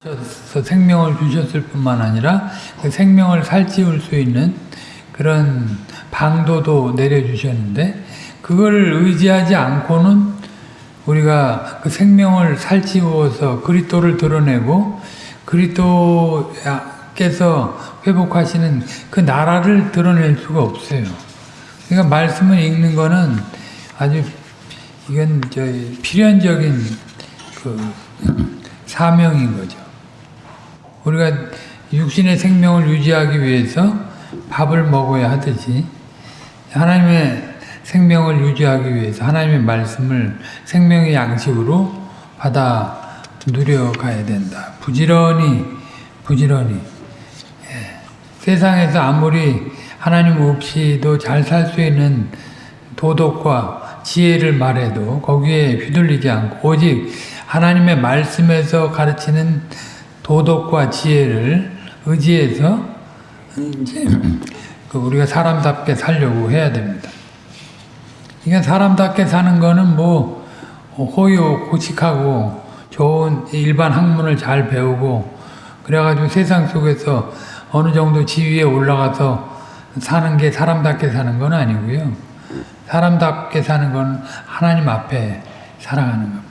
주셔서 생명을 주셨을 뿐만 아니라 그 생명을 살찌울 수 있는 그런 방도도 내려주셨는데 그걸 의지하지 않고는 우리가 그 생명을 살찌워서 그리스도를 드러내고 그리스도께서 회복하시는 그 나라를 드러낼 수가 없어요. 그러니까 말씀을 읽는 거는 아주 이건 저 필연적인 그 사명인 거죠. 우리가 육신의 생명을 유지하기 위해서 밥을 먹어야 하듯이 하나님의 생명을 유지하기 위해서 하나님의 말씀을 생명의 양식으로 받아 누려가야 된다. 부지런히 부지런히 예. 세상에서 아무리 하나님 없이도 잘 살 수 있는 도덕과 지혜를 말해도 거기에 휘둘리지 않고 오직 하나님의 말씀에서 가르치는 도덕과 지혜를 의지해서 이제 그 우리가 사람답게 살려고 해야 됩니다. 그러니까 사람답게 사는 거는 뭐 호요 고식하고 좋은 일반 학문을 잘 배우고 그래가지고 세상 속에서 어느 정도 지위에 올라가서 사는 게 사람답게 사는 건 아니고요. 사람답게 사는 건 하나님 앞에 살아가는 겁니다.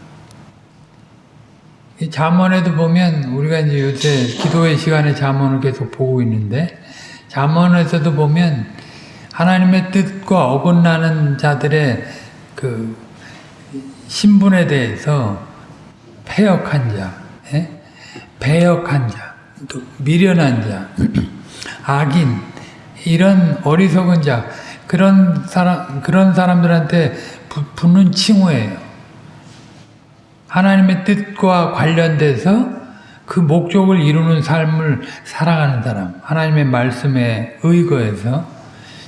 이 잠언에도 보면 우리가 이제 요새 기도의 시간에 잠언을 계속 보고 있는데 잠언에서도 보면 하나님의 뜻과 어긋나는 자들의 그 신분에 대해서 패역한 자, 예? 배역한 자, 또 미련한 자, 악인 이런 어리석은 자 그런 사람 그런 사람들한테 붙는 칭호예요. 하나님의 뜻과 관련돼서 그 목적을 이루는 삶을 살아가는 사람, 하나님의 말씀에 의거해서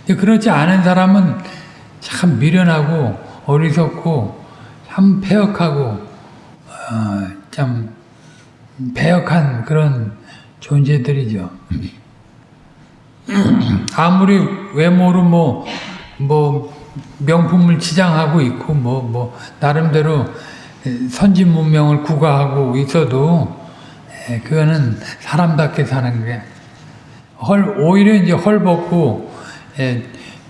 그렇지 않은 사람은 참 미련하고 어리석고 참 패역하고 어, 참 배역한 그런 존재들이죠. 아무리 외모로 뭐, 뭐, 명품을 치장하고 있고, 뭐, 뭐, 나름대로 선진 문명을 구가하고 있어도, 그거는 사람답게 사는 게, 헐, 오히려 이제 헐벗고,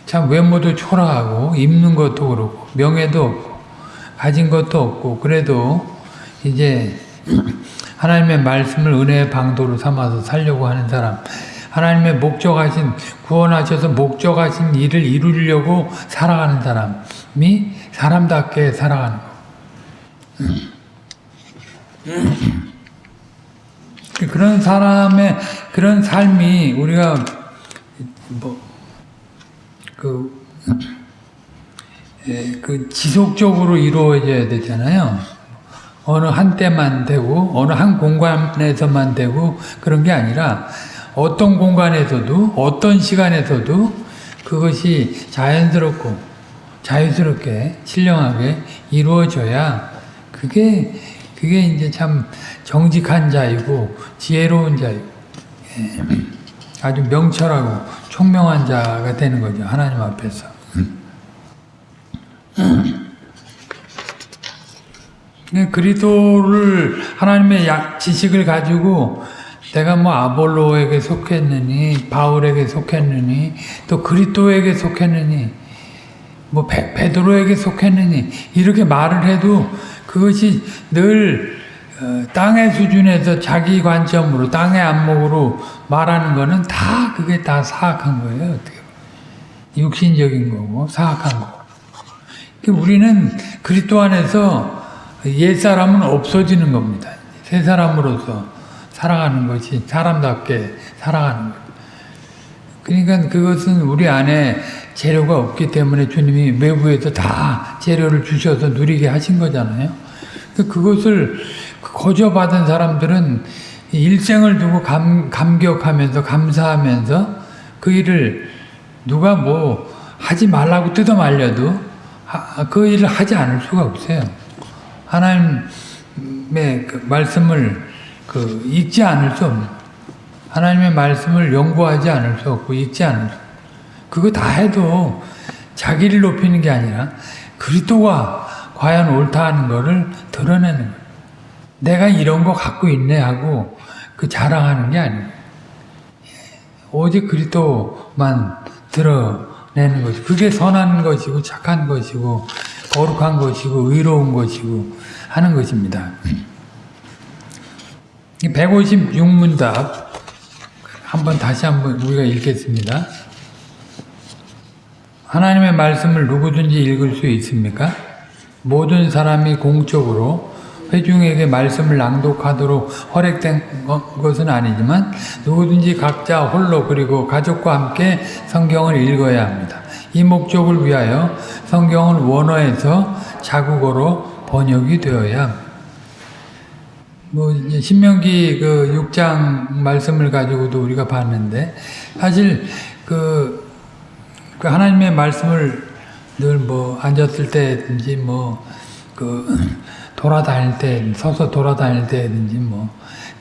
참 외모도 초라하고, 입는 것도 그렇고, 명예도 없고, 가진 것도 없고, 그래도 이제 하나님의 말씀을 은혜의 방도로 삼아서 살려고 하는 사람, 하나님의 목적하신 구원하셔서 목적하신 일을 이루려고 살아가는 사람이 사람답게 살아가는 거. 그런 사람의 그런 삶이 우리가 뭐그 그 지속적으로 이루어져야 되잖아요. 어느 한 때만 되고 어느 한 공간에서만 되고 그런 게 아니라 어떤 공간에서도 어떤 시간에서도 그것이 자연스럽고 자유스럽게 신령하게 이루어져야 그게 그게 이제 참 정직한 자이고 지혜로운 자이고 예, 아주 명철하고 총명한 자가 되는 거죠 하나님 앞에서. 그리스도를 하나님의 지식을 가지고 내가 뭐 아볼로에게 속했느니 바울에게 속했느니 또 그리스도에게 속했느니 뭐 베, 베드로에게 속했느니 이렇게 말을 해도 그것이 늘 어, 땅의 수준에서 자기 관점으로 땅의 안목으로 말하는 거는 다 그게 다 사악한 거예요. 어떻게 육신적인 거고 사악한 거고. 우리는 그리스도 안에서 옛 사람은 없어지는 겁니다. 새 사람으로서 살아가는 것이 사람답게 살아가는 것. 그러니까 그것은 우리 안에 재료가 없기 때문에 주님이 외부에서 다 재료를 주셔서 누리게 하신 거잖아요. 그것을 거저 받은 사람들은 일생을 두고 감, 감격하면서 감사하면서 그 일을 누가 뭐 하지 말라고 뜯어 말려도 그 일을 하지 않을 수가 없어요. 하나님의 그 말씀을 그 읽지 않을 수 없는 하나님의 말씀을 연구하지 않을 수 없고 읽지 않을 수 그거 다 해도 자기를 높이는 게 아니라 그리스도가 과연 옳다 하는 것을 드러내는 거예요. 내가 이런 거 갖고 있네 하고 그 자랑하는 게 아니에요. 오직 그리스도만 드러내는 것이 그게 선한 것이고 착한 것이고 거룩한 것이고 의로운 것이고 하는 것입니다. 156문답 한번 다시 한번 우리가 읽겠습니다. 하나님의 말씀을 누구든지 읽을 수 있습니까? 모든 사람이 공적으로 회중에게 말씀을 낭독하도록 허락된 것은 아니지만 누구든지 각자 홀로 그리고 가족과 함께 성경을 읽어야 합니다. 이 목적을 위하여 성경은 원어에서 자국어로 번역이 되어야 합니다. 뭐 신명기 그 6장 말씀을 가지고도 우리가 봤는데 사실 그, 그 하나님의 말씀을 늘 뭐 앉았을 때든지 뭐 그 돌아다닐 때 서서 돌아다닐 때든지 뭐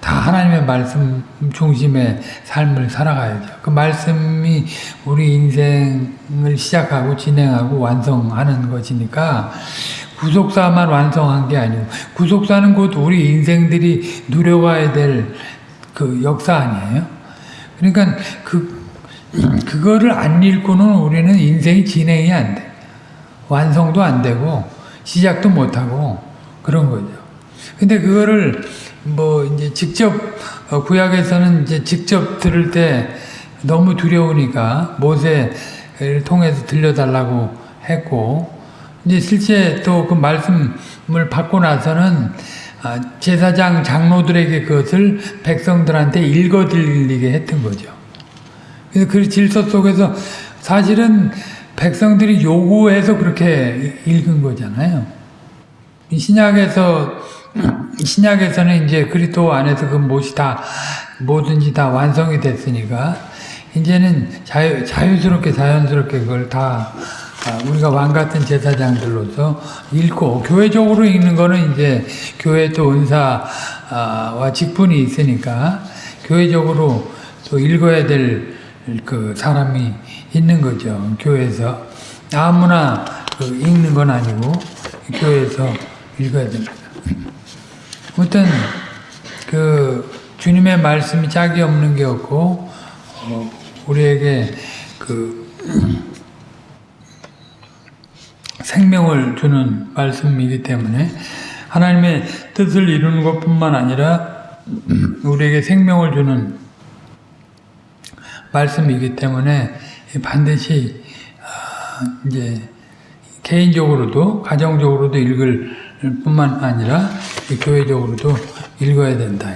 다 하나님의 말씀 중심의 삶을 살아가야죠. 그 말씀이 우리 인생을 시작하고 진행하고 완성하는 것이니까 구속사만 완성한 게 아니고 구속사는 곧 우리 인생들이 누려가야 될 그 역사 아니에요. 그러니까 그 그거를 안 읽고는 우리는 인생이 진행이 안 돼. 완성도 안 되고 시작도 못 하고 그런 거죠. 근데 그거를 뭐 이제 직접 어, 구약에서는 이제 직접 들을 때 너무 두려우니까 모세를 통해서 들려달라고 했고 이제 실제 또 그 말씀을 받고 나서는 아, 제사장 장로들에게 그것을 백성들한테 읽어 들리게 했던 거죠. 그래서 그 질서 속에서 사실은 백성들이 요구해서 그렇게 읽은 거잖아요. 신약에서 신약에서는 이제 그리스도 안에서 그 못이 다 뭐든지 다 완성이 됐으니까 이제는 자유, 자유스럽게 자연스럽게 그걸 다 아, 우리가 왕 같은 제사장들로서 읽고 교회적으로 읽는 거는 이제 교회 또 은사와 직분이 있으니까 교회적으로 또 읽어야 될 그 사람이 있는 거죠. 교회에서 아무나 그 읽는 건 아니고 교회에서 읽어야 됩니다. 아무튼 그 주님의 말씀이 짝이 없는 게 없고 어, 우리에게 그 생명을 주는 말씀이기 때문에 하나님의 뜻을 이루는 것뿐만 아니라 우리에게 생명을 주는 말씀이기 때문에 반드시 아, 이제 개인적으로도 가정적으로도 읽을 뿐만 아니라 교회적으로도 읽어야 된다.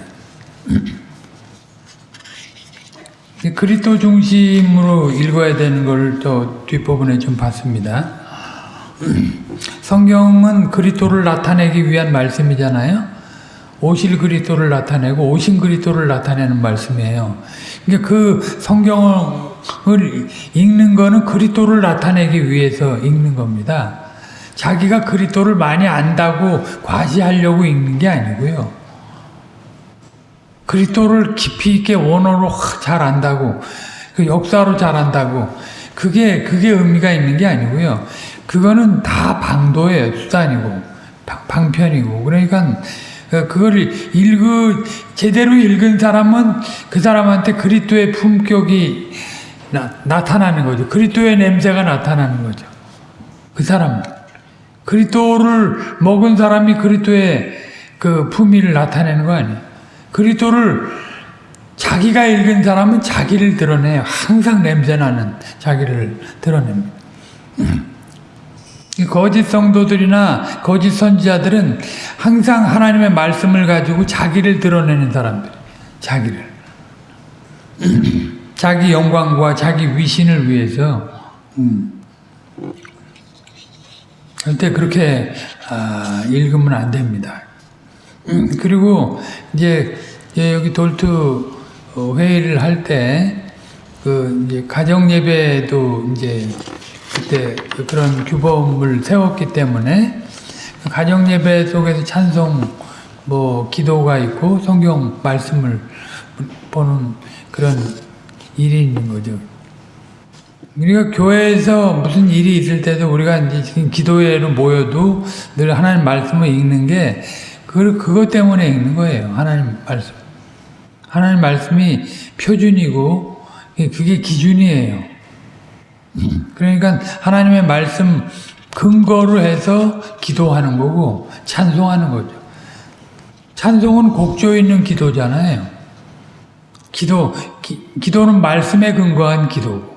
그리스도 중심으로 읽어야 되는 걸 또 뒷부분에 좀 봤습니다. 성경은 그리스도를 나타내기 위한 말씀이잖아요. 오실 그리스도를 나타내고 오신 그리스도를 나타내는 말씀이에요. 그러니까 그 성경을 읽는 거는 그리스도를 나타내기 위해서 읽는 겁니다. 자기가 그리스도를 많이 안다고 과시하려고 읽는 게 아니고요. 그리스도를 깊이 있게 원어로 잘 안다고 그 역사로 잘 안다고 그게 그게 의미가 있는 게 아니고요. 그거는 다 방도예요. 수단이고 방 편이고 그러니까 그거를 읽으 제대로 읽은 사람은 그 사람한테 그리스도의 품격이 나, 타나는 거죠. 그리스도의 냄새가 나타나는 거죠. 그 사람은 그리스도를 먹은 사람이 그리스도의 그 품위를 나타내는 거 아니에요. 그리스도를 자기가 읽은 사람은 자기를 드러내요. 항상 냄새나는 자기를 드러냅니다. 거짓 성도들이나 거짓 선지자들은 항상 하나님의 말씀을 가지고 자기를 드러내는 사람들. 자기를. 자기 영광과 자기 위신을 위해서 음. 절대 그렇게 아, 읽으면 안 됩니다. 음, 그리고 이제 여기 돌투 어, 회의를 할 때 그 이제 가정 예배도 이제 그때 그런 규범을 세웠기 때문에 가정 예배 속에서 찬송 뭐 기도가 있고 성경 말씀을 보는 그런 일이 있는 거죠. 우리가 교회에서 무슨 일이 있을 때도 우리가 이제 지금 기도회로 모여도 늘 하나님 말씀을 읽는 게 그, 그것 때문에 읽는 거예요. 하나님 말씀. 하나님 말씀이 표준이고 그게 기준이에요. 그러니까 하나님의 말씀 근거로 해서 기도하는 거고 찬송하는 거죠. 찬송은 곡조 있는 기도잖아요. 기도 기, 기도는 말씀에 근거한 기도고.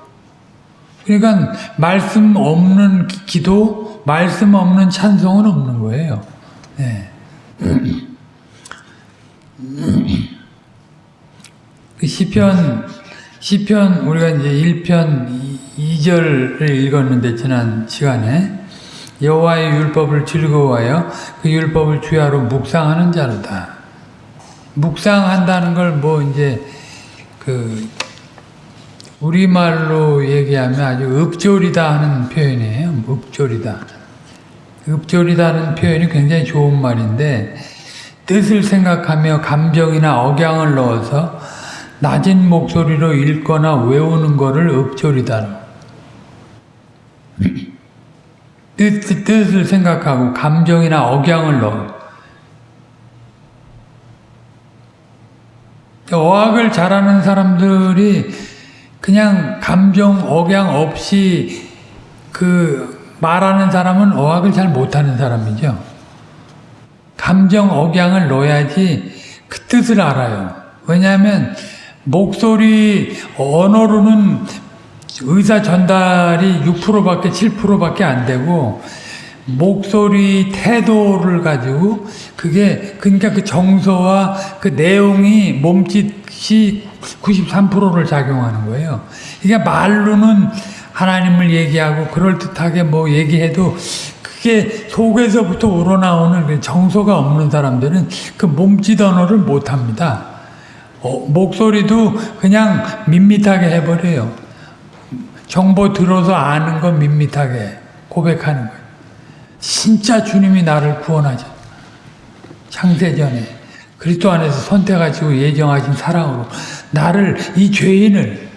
그러니까 말씀 없는 기도, 말씀 없는 찬송은 없는 거예요. 네. 그 시편 시편 우리가 이제 1편 2절을 읽었는데 지난 시간에 여호와의 율법을 즐거워하여 그 율법을 주야로 묵상하는 자로다. 묵상한다는 걸 뭐 이제 그 우리말로 얘기하면 아주 읍조리다 하는 표현이에요. 읍조리다. 읍조리다는 표현이 굉장히 좋은 말인데 뜻을 생각하며 감정이나 억양을 넣어서 낮은 목소리로 읽거나 외우는 것을 읍조리다. 뜻, 뜻을 생각하고 감정이나 억양을 넣어. 어학을 잘하는 사람들이 그냥 감정, 억양 없이 그 말하는 사람은 어학을 잘 못하는 사람이죠. 감정, 억양을 넣어야지 그 뜻을 알아요. 왜냐하면 목소리, 언어로는 의사 전달이 6%밖에 7%밖에 안 되고 목소리 태도를 가지고 그게 그러니까 그 정서와 그 내용이 몸짓이 93%를 작용하는 거예요. 이게 말로는 하나님을 얘기하고 그럴듯하게 뭐 얘기해도 그게 속에서부터 우러나오는 그 정서가 없는 사람들은 그 몸짓 언어를 못 합니다. 어, 목소리도 그냥 밋밋하게 해버려요. 정보 들어서 아는 건 밋밋하게 고백하는 거예요. 진짜 주님이 나를 구원하죠. 창세전에 그리스도 안에서 선택하시고 예정하신 사랑으로 나를 이 죄인을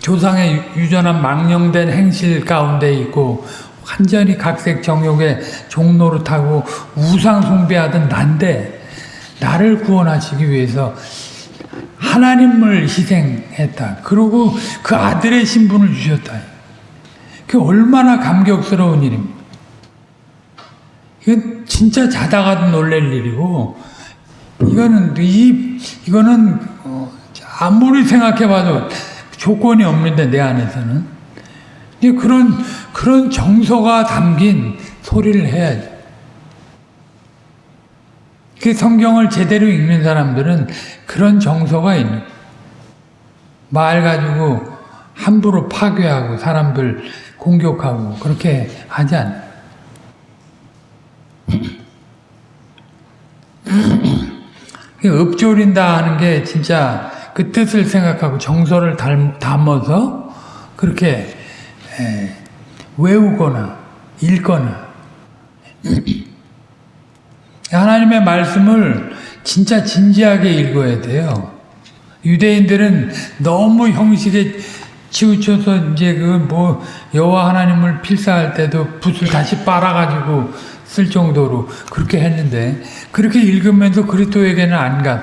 조상의 유전한 망령된 행실 가운데 있고 완전히 각색 정욕의 종로를 타고 우상 숭배하던 난데 나를 구원하시기 위해서 하나님을 희생했다. 그리고 그 아들의 신분을 주셨다. 그 얼마나 감격스러운 일입니까? 이건 진짜 자다가도 놀랄 일이고, 이거는, 이, 이거는, 어, 아무리 생각해봐도 조건이 없는데, 내 안에서는. 그런, 그런 정서가 담긴 소리를 해야지. 그 성경을 제대로 읽는 사람들은 그런 정서가 있는 말 가지고 함부로 파괴하고 사람들 공격하고 그렇게 하지 않아요. 읍조린다 하는 게 진짜 그 뜻을 생각하고 정서를 담아서 그렇게 외우거나 읽거나 하나님의 말씀을 진짜 진지하게 읽어야 돼요. 유대인들은 너무 형식에 치우쳐서 이제 그 뭐 여호와 하나님을 필사할 때도 붓을 다시 빨아가지고 쓸 정도로 그렇게 했는데 그렇게 읽으면서 그리스도에게는 안 가.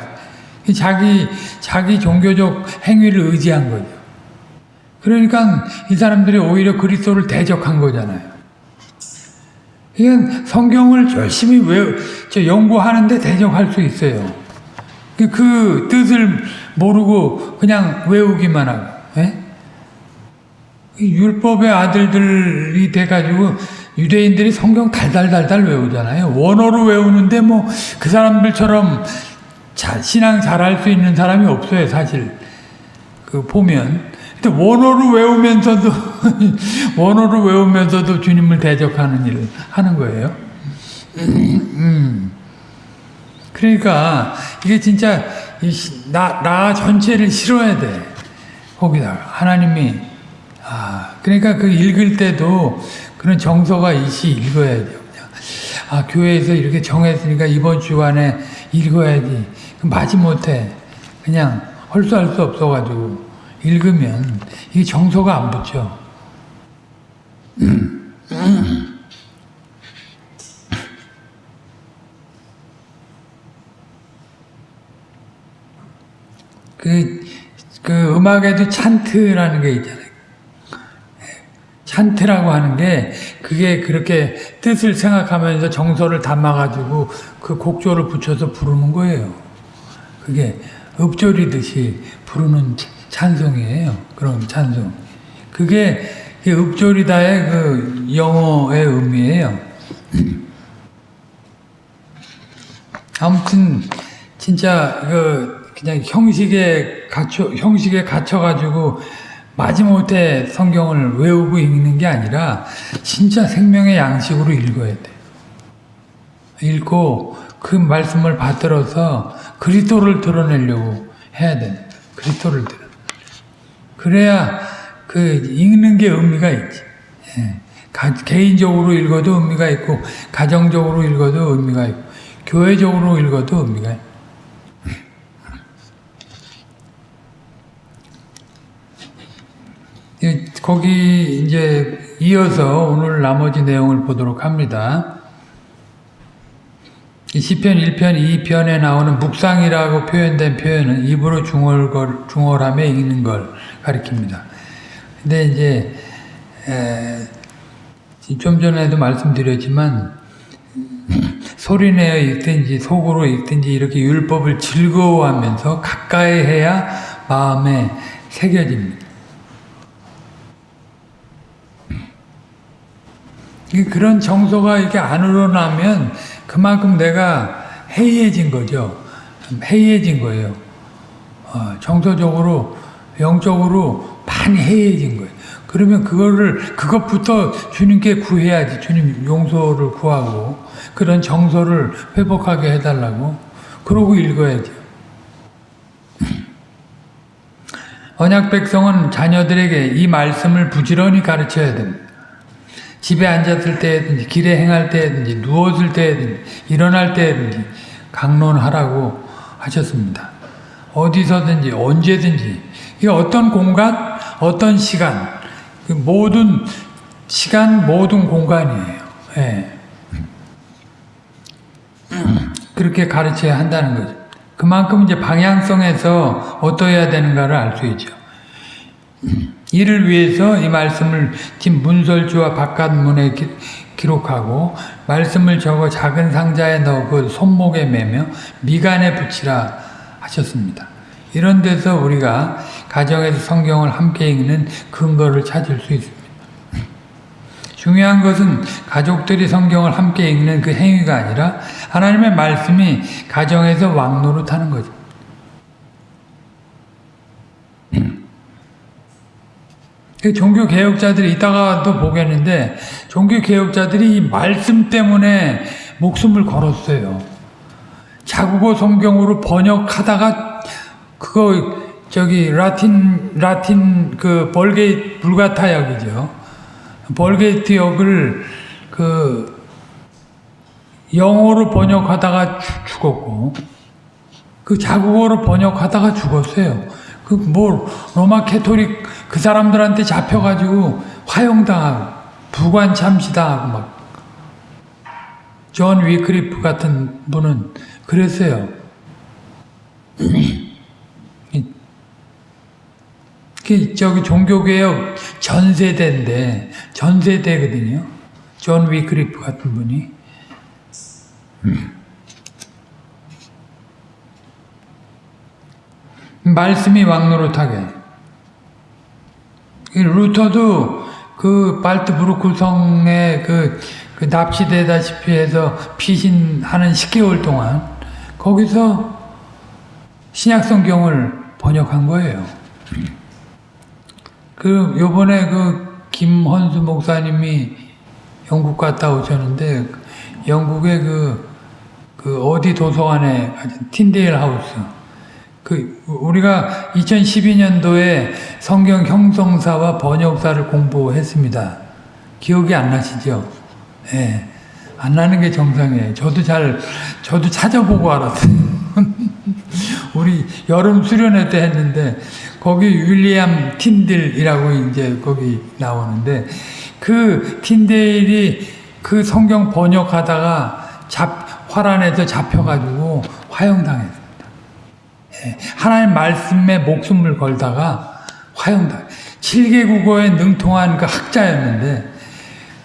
자기 자기 종교적 행위를 의지한 거죠. 그러니까 이 사람들이 오히려 그리스도를 대적한 거잖아요. 이건 성경을 열심히 외, 저 연구하는데 대적할 수 있어요. 그, 그 뜻을 모르고 그냥 외우기만 하고, 예? 율법의 아들들이 돼가지고 유대인들이 성경 달달달달 외우잖아요. 원어로 외우는데 뭐 그 사람들처럼 자, 신앙 잘할 수 있는 사람이 없어요, 사실. 그 보면. 근데 원어로 외우면서도 원어로 외우면서도 주님을 대적하는 일을 하는 거예요. 음. 그러니까 이게 진짜 나, 나 전체를 싫어야 돼. 거기다 하나님이 아 그러니까 그 읽을 때도 그런 정서가 있이 읽어야 돼요. 아 교회에서 이렇게 정했으니까 이번 주간에 읽어야지. 마지 못해. 그냥 헐수할 수 없어가지고 읽으면 이게 정서가 안 붙죠. 음. 음. 그, 그 음악에도 찬트라는 게 있잖아요. 찬트라고 하는 게 그게 그렇게 뜻을 생각하면서 정서를 담아가지고 그 곡조를 붙여서 부르는 거예요. 그게 읍조리듯이 부르는 찬송이에요. 그런 찬송. 그게 이 읍조리다의 그 영어의 의미예요. 아무튼 진짜 그 그냥 형식에 갇혀 형식에 갇혀 가지고 마지못해 성경을 외우고 읽는 게 아니라 진짜 생명의 양식으로 읽어야 돼. 읽고 그 말씀을 받들어서 그리스도를 드러내려고 해야 돼. 그리스도를 드러. 그래야 그 읽는 게 의미가 있지. 예. 가, 개인적으로 읽어도 의미가 있고 가정적으로 읽어도 의미가 있고 교회적으로 읽어도 의미가 있고. 예, 거기 이제 이어서 오늘 나머지 내용을 보도록 합니다. 시편 1편, 2편에 나오는 묵상이라고 표현된 표현은 입으로 중얼, 중얼하며 읽는 걸 가리킵니다. 근데 이제 에, 좀 전에도 말씀드렸지만 소리내어 읽든지 속으로 읽든지 이렇게 율법을 즐거워하면서 가까이 해야 마음에 새겨집니다. 그런 정서가 이렇게 안 우러나면 그만큼 내가 해이해진 거죠. 해이해진 거예요. 어, 정서적으로, 영적으로 많이 해이해진 거예요. 그러면 그거를, 그것부터 주님께 구해야지. 주님 용서를 구하고, 그런 정서를 회복하게 해달라고. 그러고 읽어야죠. 언약 백성은 자녀들에게 이 말씀을 부지런히 가르쳐야 됩니다. 집에 앉았을 때든지 길에 행할 때든지 누웠을 때든지 일어날 때든지 강론하라고 하셨습니다. 어디서든지 언제든지 이 어떤 공간, 어떤 시간, 그 모든 시간, 모든 공간이에요. 예. 그렇게 가르쳐야 한다는 거죠. 그만큼 이제 방향성에서 어떠해야 되는가를 알 수 있죠. 이를 위해서 이 말씀을 뒷 문설주와 바깥문에 기, 기록하고 말씀을 적어 작은 상자에 넣어 그 손목에 매며 미간에 붙이라 하셨습니다. 이런 데서 우리가 가정에서 성경을 함께 읽는 근거를 찾을 수 있습니다. 중요한 것은 가족들이 성경을 함께 읽는 그 행위가 아니라 하나님의 말씀이 가정에서 왕노릇 하는 거죠. 종교 개혁자들이 이따가도 보겠는데 종교 개혁자들이 이 말씀 때문에 목숨을 걸었어요. 자국어 성경으로 번역하다가 그거 저기 라틴 라틴 그 벌게이트 불가타 역이죠. Vulgate 역을 그 영어로 번역하다가 죽었고 그 자국어로 번역하다가 죽었어요. 그뭐 로마 캐토릭 그 사람들한테 잡혀가지고 화형당하고 부관 참시당하고 막 존 위크리프 같은 분은 그랬어요. 그 저기 종교개혁 전세대인데 전세대거든요. 존 위크리프 같은 분이. 말씀이 왕노릇하게. 루터도 그 발트브루크 성에 그, 그 납치되다시피 해서 피신하는 10개월 동안 거기서 신약성경을 번역한 거예요. 그 요번에 그 김헌수 목사님이 영국 갔다 오셨는데 영국의 그, 그 어디 도서관에 틴데일 하우스 그 우리가 2012년도에 성경 형성사와 번역사를 공부했습니다. 기억이 안 나시죠? 예. 네. 안 나는 게 정상이에요. 저도 잘 저도 찾아보고 알았어요. 우리 여름 수련회 때 했는데 거기 윌리엄 틴들이라고 이제 거기 나오는데 그 틴데일이 그 성경 번역하다가 잡 화란에서 잡혀가지고 화형당했습니다. 예, 하나님 말씀에 목숨을 걸다가 화형다. 7개 국어에 능통한 그 학자였는데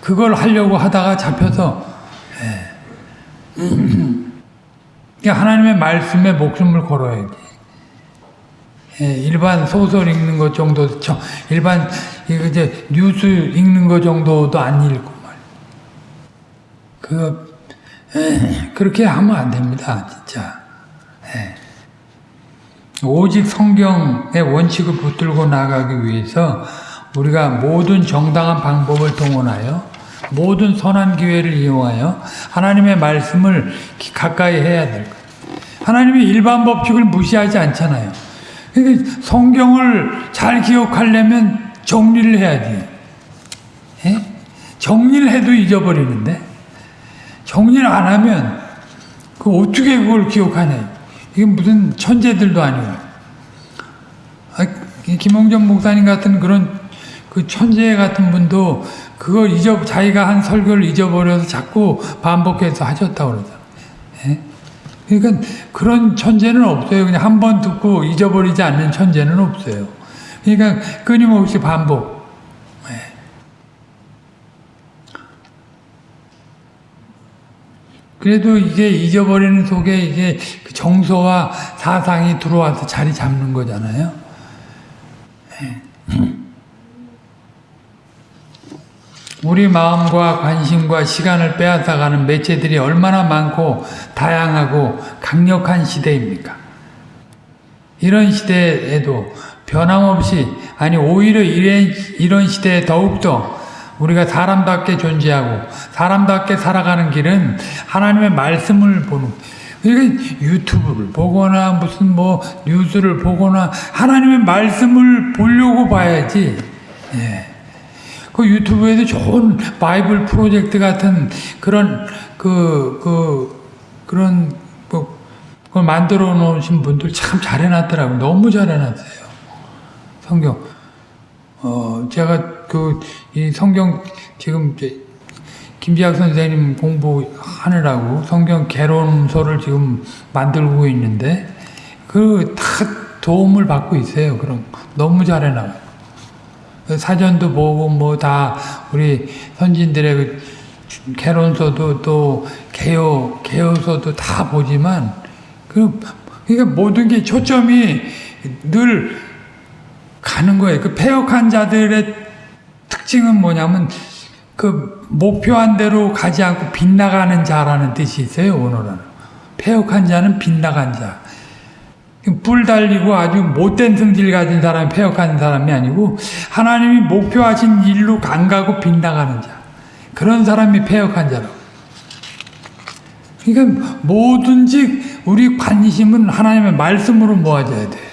그걸 하려고 하다가 잡혀서 예. 그러니까 하나님의 말씀에 목숨을 걸어야지. 예, 일반 소설 읽는 것 정도, 저, 일반 이제 뉴스 읽는 것 정도도 안 읽고 말. 그 에, 그렇게 하면 안 됩니다, 진짜. 예. 오직 성경의 원칙을 붙들고 나가기 위해서 우리가 모든 정당한 방법을 동원하여 모든 선한 기회를 이용하여 하나님의 말씀을 가까이 해야 될 거예요. 하나님이 일반 법칙을 무시하지 않잖아요. 그러니까 성경을 잘 기억하려면 정리를 해야지. 예? 정리를 해도 잊어버리는데 정리를 안 하면 그 어떻게 그걸 기억하네. 이게 무슨 천재들도 아니고. 아, 김홍전 목사님 같은 그런 그 천재 같은 분도 그걸 잊어 자기가 한 설교를 잊어버려서 자꾸 반복해서 하셨다고 그러죠. 예? 그러니까 그런 천재는 없어요. 그냥 한 번 듣고 잊어버리지 않는 천재는 없어요. 그러니까 끊임없이 반복. 예. 그래도 이게 잊어버리는 속에 이게 그 정서와 사상이 들어와서 자리 잡는 거잖아요. 예. 우리 마음과 관심과 시간을 빼앗아가는 매체들이 얼마나 많고 다양하고 강력한 시대입니까? 이런 시대에도 변함없이 아니 오히려 이런, 이런 시대에 더욱더 우리가 사람답게 존재하고 사람답게 살아가는 길은 하나님의 말씀을 보는 그러니까 유튜브를 보거나 무슨 뭐 뉴스를 보거나 하나님의 말씀을 보려고 봐야지 예. 그 유튜브에도 좋은 바이블 프로젝트 같은 그런 그, 그, 그런, 뭐, 그걸 만들어 놓으신 분들 참 잘해놨더라고요. 너무 잘해놨어요. 성경. 어, 제가 그, 이 성경 지금 김지학 선생님 공부하느라고 성경 개론서를 지금 만들고 있는데 그 다 도움을 받고 있어요. 그럼 너무 잘해놔요. 사전도 보고 뭐 다 우리 선진들의 그 개론서도 또 개요 개요서도 다 보지만 그 그러니까 모든 게 초점이 늘 가는 거예요. 그 폐역한 자들의 특징은 뭐냐면 그 목표한 대로 가지 않고 빗나가는 자라는 뜻이 있어요. 오늘은 폐역한 자는 빗나간 자. 뿔 달리고 아주 못된 성질 가진 사람이 폐역하는 사람이 아니고 하나님이 목표하신 일로 안 가고 빗나가는 자 그런 사람이 폐역한 자라고 그러니까 뭐든지 우리 관심은 하나님의 말씀으로 모아져야 돼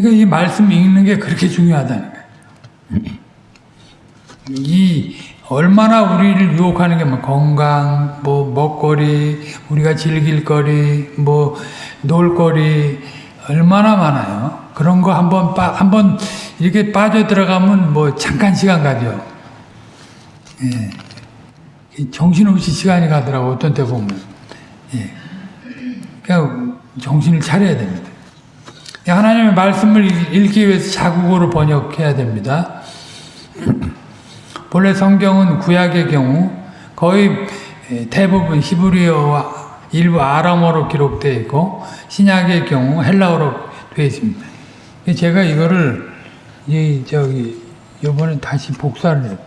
그러니까 이 말씀 읽는 게 그렇게 중요하다는 거예요 이 얼마나 우리를 유혹하는 게 뭐 건강, 뭐 먹거리, 우리가 즐길 거리, 뭐 놀거리 얼마나 많아요. 그런 거 한번 한번 이렇게 빠져 들어가면 뭐 잠깐 시간 가죠. 예. 정신없이 시간이 가더라고 어떤 때 보면. 예. 그냥 정신을 차려야 됩니다. 하나님의 말씀을 읽기 위해서 자국어로 번역해야 됩니다. 본래 성경은 구약의 경우 거의 대부분 히브리어와 일부 아람어로 기록되어 있고 신약의 경우 헬라어로 되어 있습니다. 제가 이거를 이 저기 이번에 다시 복사를 해요.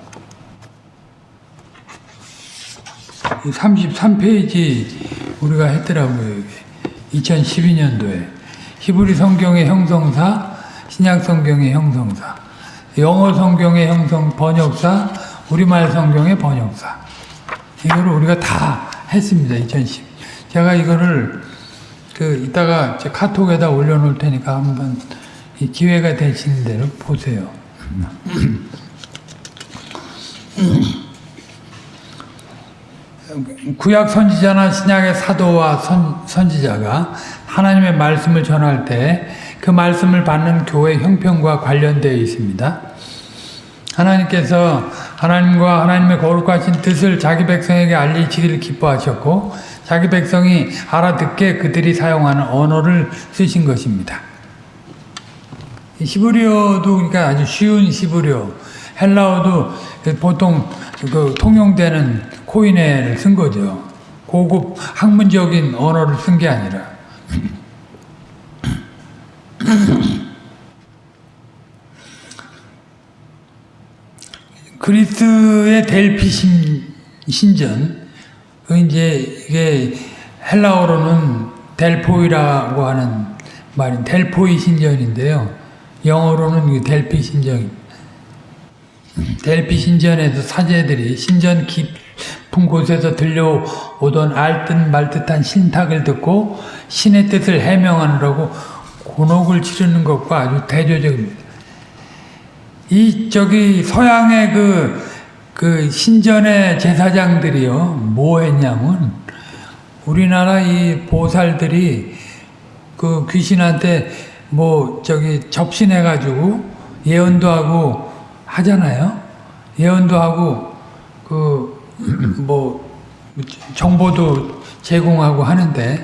33페이지 우리가 했더라고요. 2012년도에 히브리 성경의 형성사, 신약 성경의 형성사. 영어 성경의 형성 번역사, 우리말 성경의 번역사. 이거를 우리가 다 했습니다. 2010. 제가 이거를 그 이따가 제 카톡에다 올려놓을 테니까 한번 기회가 되시는 대로 보세요. 구약 선지자나 신약의 사도와 선, 선지자가 하나님의 말씀을 전할 때 그 말씀을 받는 교회 형편과 관련되어 있습니다. 하나님께서 하나님과 하나님의 거룩하신 뜻을 자기 백성에게 알리시기를 기뻐하셨고 자기 백성이 알아듣게 그들이 사용하는 언어를 쓰신 것입니다. 이 히브리어도 그러니까 아주 쉬운 히브리어, 헬라어도 보통 그 통용되는 코인에를 쓴 거죠. 고급 학문적인 언어를 쓴 게 아니라. 그리스의 델피 신, 신전, 그 이제 이게 헬라어로는 델포이라고 하는 말인 델포이 신전인데요. 영어로는 이 델피 신전. 델피 신전에서 사제들이 신전 깊 은 곳에서 들려오던 알듯 말듯한 신탁을 듣고 신의 뜻을 해명하느라고 곤혹을 치르는 것과 아주 대조적입니다. 이 저기 서양의 그, 그 신전의 제사장들이요 뭐 했냐면 우리나라 이 보살들이 그 귀신한테 뭐 저기 접신해 가지고 예언도 하고 하잖아요. 예언도 하고 그 뭐 정보도 제공하고 하는데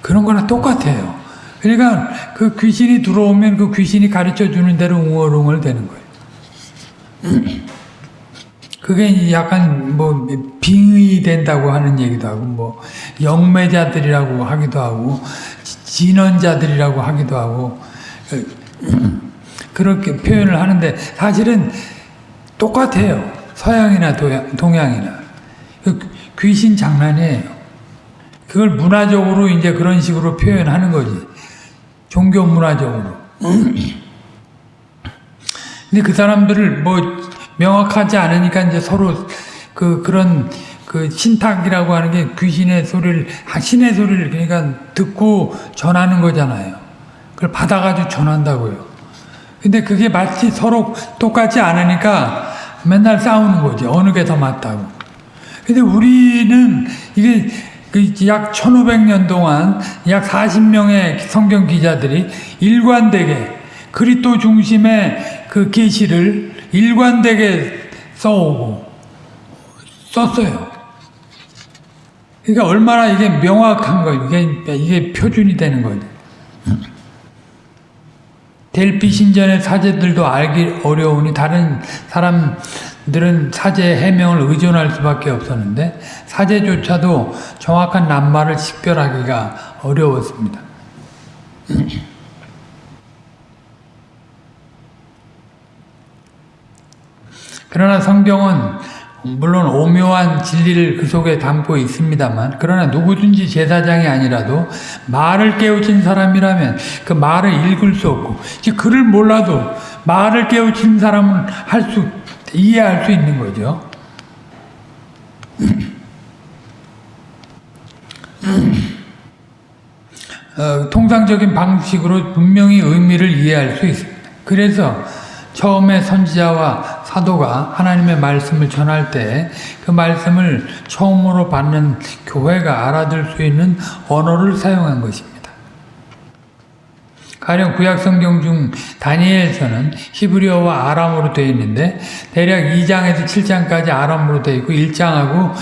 그런 거랑 똑같아요. 그러니까 그 귀신이 들어오면 그 귀신이 가르쳐 주는 대로 웅얼웅얼 되는 거예요. 그게 약간 뭐 빙의 된다고 하는 얘기도 하고 뭐 영매자들이라고 하기도 하고 진언자들이라고 하기도 하고 그렇게 표현을 하는데 사실은 똑같아요. 서양이나 동양이나 귀신 장난이에요. 그걸 문화적으로 이제 그런 식으로 표현하는 거지. 종교 문화적으로. 근데 그 사람들을 뭐 명확하지 않으니까 이제 서로 그 그런 그 신탁이라고 하는 게 귀신의 소리를 신의 소리를 그러니까 듣고 전하는 거잖아요. 그걸 받아가지고 전한다고요. 근데 그게 마치 서로 똑같지 않으니까 맨날 싸우는 거지. 어느 게 더 맞다고. 근데 우리는 이게 약 1500년 동안 약 40명의 성경 기자들이 일관되게 그리스도 중심의 그 계시를 일관되게 써오고 썼어요. 그러니까 얼마나 이게 명확한 거예요. 이게, 이게 표준이 되는 거죠. 델피 신전의 사제들도 알기 어려우니 다른 사람 들은 사제 해명을 의존할 수밖에 없었는데 사제조차도 정확한 낱말을 식별하기가 어려웠습니다. 그러나 성경은 물론 오묘한 진리를 그 속에 담고 있습니다만 그러나 누구든지 제사장이 아니라도 말을 깨우친 사람이라면 그 말을 읽을 수 없고 글을 몰라도 말을 깨우친 사람은 할 수 이해할 수 있는 거죠. 어, 통상적인 방식으로 분명히 의미를 이해할 수 있습니다. 그래서 처음에 선지자와 사도가 하나님의 말씀을 전할 때 그 말씀을 처음으로 받는 교회가 알아들 수 있는 언어를 사용한 것입니다. 가령 구약 성경 중 다니엘서는 히브리어와 아람어로 되어 있는데 대략 2장에서 7장까지 아람어로 되어 있고 1장하고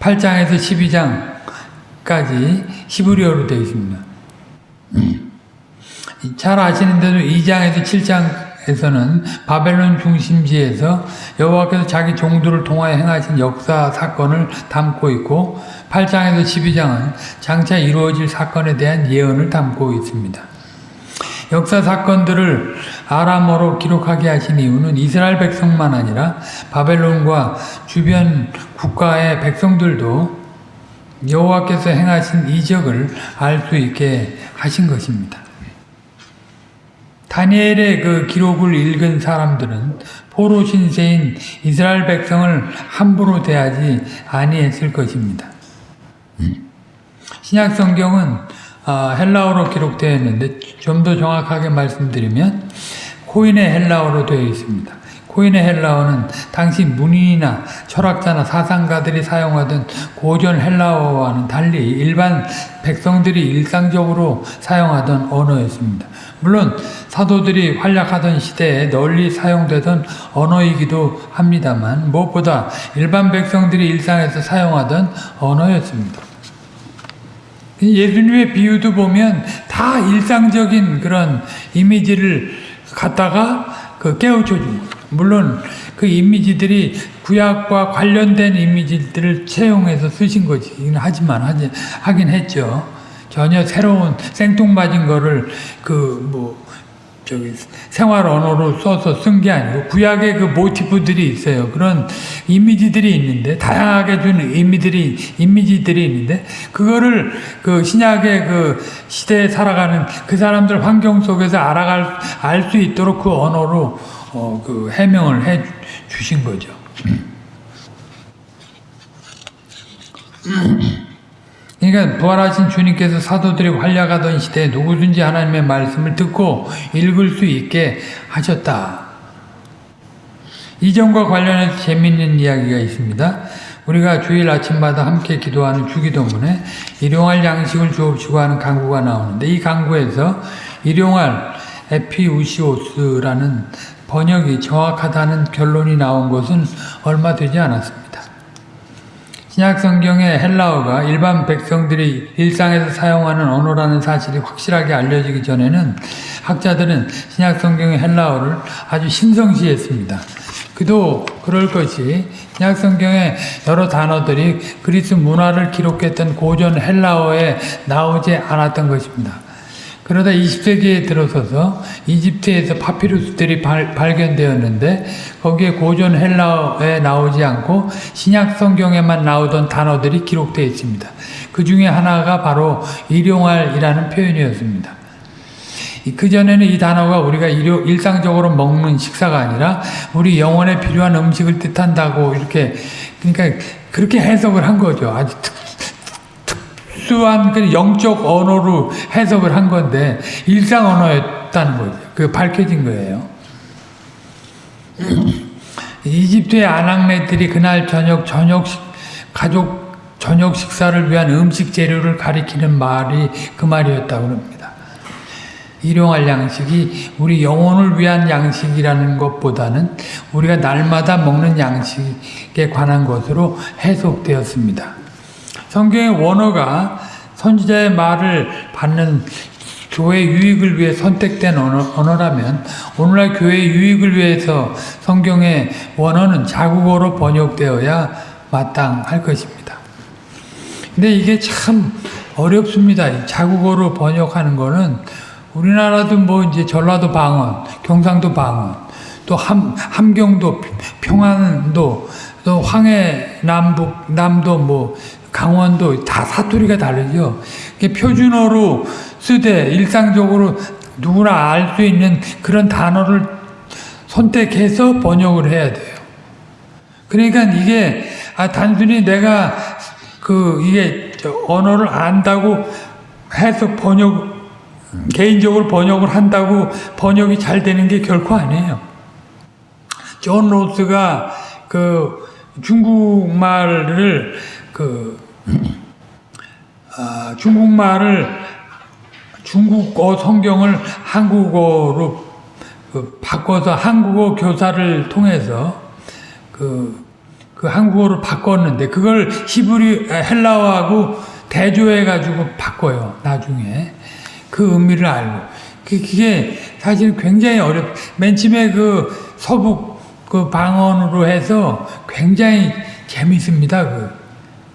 8장에서 12장까지 히브리어로 되어 있습니다. 잘 아시는데도 2장에서 7장 에서는 바벨론 중심지에서 여호와께서 자기 종들을 통하여 행하신 역사 사건을 담고 있고 8장에서 12장은 장차 이루어질 사건에 대한 예언을 담고 있습니다. 역사 사건들을 아람어로 기록하게 하신 이유는 이스라엘 백성만 아니라 바벨론과 주변 국가의 백성들도 여호와께서 행하신 이적을 알 수 있게 하신 것입니다. 다니엘의 그 기록을 읽은 사람들은 포로 신세인 이스라엘 백성을 함부로 대하지 아니했을 것입니다. 신약 성경은 아, 헬라어로 기록되어 있는데 좀 더 정확하게 말씀드리면 코인의 헬라어로 되어 있습니다. 코인의 헬라어는 당시 문인이나 철학자나 사상가들이 사용하던 고전 헬라어와는 달리 일반 백성들이 일상적으로 사용하던 언어였습니다. 물론 사도들이 활약하던 시대에 널리 사용되던 언어이기도 합니다만 무엇보다 일반 백성들이 일상에서 사용하던 언어였습니다. 예수님의 비유도 보면 다 일상적인 그런 이미지를 갖다가 그 깨우쳐 준 거예요. 물론 그 이미지들이 구약과 관련된 이미지들을 채용해서 쓰신 거지. 하지만 하지, 하긴 했죠. 전혀 새로운 생뚱맞은 거를 그 뭐 저기 생활 언어로 써서 쓴 게 아니고 구약의 그 모티프들이 있어요. 그런 이미지들이 있는데 다양하게 준 이미들이 이미지들이 있는데 그거를 그 신약의 그 시대에 살아가는 그 사람들 환경 속에서 알아갈 알 수 있도록 그 언어로 어 그 해명을 해 주신 거죠. 그러니까 부활하신 주님께서 사도들이 활약하던 시대에 누구든지 하나님의 말씀을 듣고 읽을 수 있게 하셨다. 이점과 관련해서 재미있는 이야기가 있습니다. 우리가 주일 아침마다 함께 기도하는 주기도문에 일용할 양식을 주옵시고 하는 강구가 나오는데 이 강구에서 일용할 에피우시오스라는 번역이 정확하다는 결론이 나온 것은 얼마 되지 않았습니다. 신약 성경의 헬라어가 일반 백성들이 일상에서 사용하는 언어라는 사실이 확실하게 알려지기 전에는 학자들은 신약 성경의 헬라어를 아주 신성시했습니다. 그도 그럴 것이 신약 성경의 여러 단어들이 그리스 문화를 기록했던 고전 헬라어에 나오지 않았던 것입니다. 그러다 20세기에 들어서서 이집트에서 파피루스들이 발, 발견되었는데 거기에 고전 헬라어에 나오지 않고 신약 성경에만 나오던 단어들이 기록되어 있습니다. 그 중에 하나가 바로 일용할이라는 표현이었습니다. 그 전에는 이 단어가 우리가 일상적으로 먹는 식사가 아니라 우리 영혼에 필요한 음식을 뜻한다고 이렇게 그러니까 그렇게 해석을 한 거죠. 아주 특, 특수한 그 영적 언어로 해석을 한 건데 일상 언어였다는 거죠. 그 밝혀진 거예요. 이집트의 아낙네들이 그날 저녁 저녁 식, 가족 저녁 식사를 위한 음식 재료를 가리키는 말이 그 말이었다고 합니다. 일용할 양식이 우리 영혼을 위한 양식이라는 것보다는 우리가 날마다 먹는 양식에 관한 것으로 해석되었습니다. 성경의 원어가 선지자의 말을 받는 교회 유익을 위해 선택된 언어, 라면 오늘날 교회 유익을 위해서 성경의 원어는 자국어로 번역되어야 마땅할 것입니다. 근데 이게 참 어렵습니다. 자국어로 번역하는 거는 우리나라도 뭐 이제 전라도 방언, 경상도 방언, 또 함, 함경도, 평안도, 또 황해 남북, 남도 뭐 강원도 다 사투리가 다르죠. 표준어로 쓰되 일상적으로 누구나 알 수 있는 그런 단어를 선택해서 번역을 해야 돼요. 그러니까 이게 아 단순히 내가 그 이게 언어를 안다고 해서 번역 개인적으로 번역을 한다고 번역이 잘 되는 게 결코 아니에요. 존 로스가 그 중국말을 그 아, 중국말을 중국어 성경을 한국어로 그 바꿔서 한국어 교사를 통해서 그, 그 한국어로 바꿨는데 그걸 히브리 헬라어하고 대조해 가지고 바꿔요 나중에. 그 의미를 알고. 그, 그게 사실 굉장히 어렵 맨 처음에 그 서북 그 방언으로 해서 굉장히 재밌습니다 그,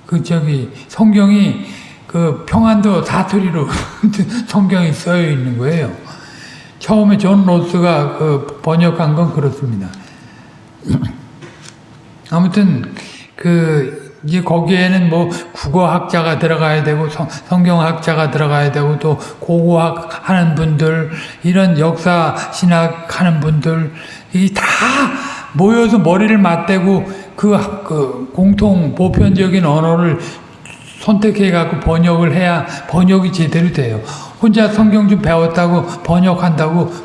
그 저기 성경이 그 평안도 사투리로 성경이 쓰여 있는 거예요. 처음에 존 로스가 그 번역한 건 그렇습니다. 아무튼 그 이제 거기에는 뭐 국어학자가 들어가야 되고 성, 성경학자가 들어가야 되고 또 고고학 하는 분들 이런 역사 신학 하는 분들 이 다 모여서 머리를 맞대고 그, 그 공통 보편적인 언어를 선택해 갖고 번역을 해야 번역이 제대로 돼요. 혼자 성경 좀 배웠다고 번역한다고